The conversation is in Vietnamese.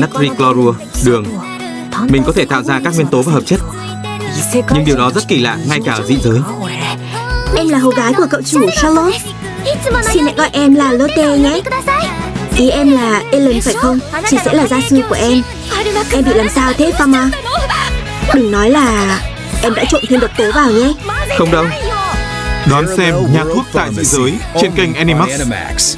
natri clorua, đường. Mình có thể tạo ra các nguyên tố và hợp chất, nhưng điều đó rất kỳ lạ ngay cả ở dị giới. Em là hầu gái của cậu chủ Charlotte Xin hãy gọi em là Lotte nhé Ý em là Ellen phải không? Chị sẽ là gia sư của em Em bị làm sao thế Fama? Đừng nói là em đã trộn thêm độc tố vào nhé Không đâu. Đón xem nhà thuốc tại dị giới trên kênh Animax.